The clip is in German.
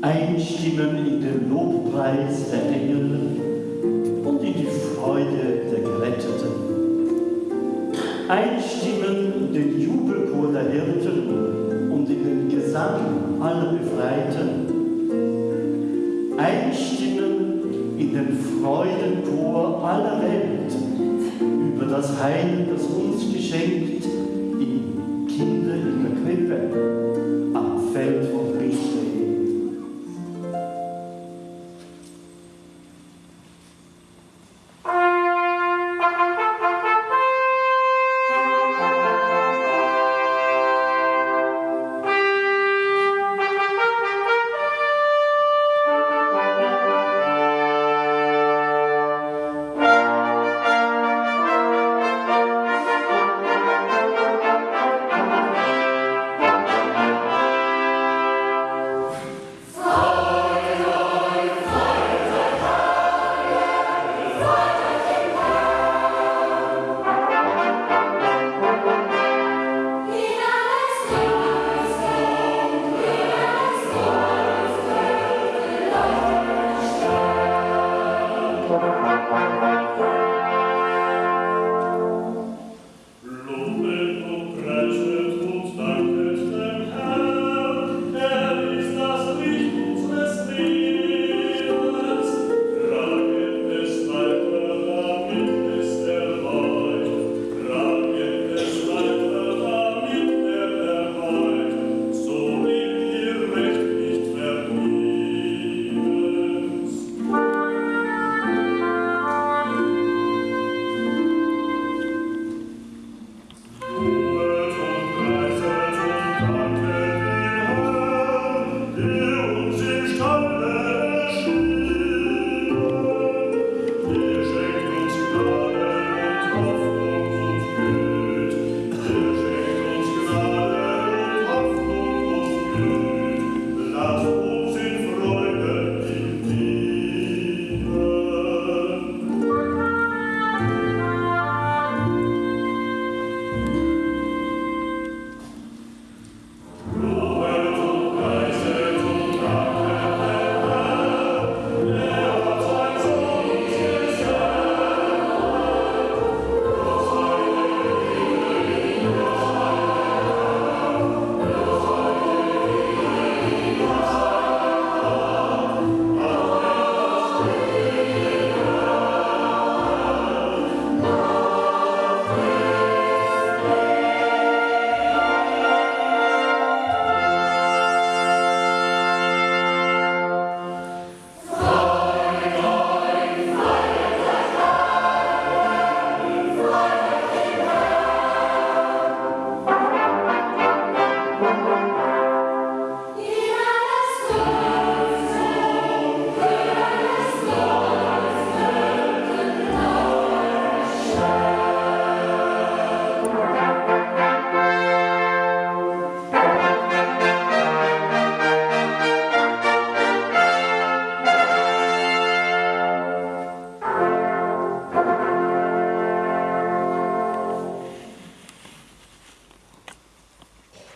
einstimmen in den Lobpreis der Engel und in die Freude der Geretteten. Einstimmen in den Jubelchor der Hirten und in den Gesang aller Befreiten. Einstimmen in den Freudenchor aller Welt über das Heil, das uns geschenkt im Kinder in der Krippe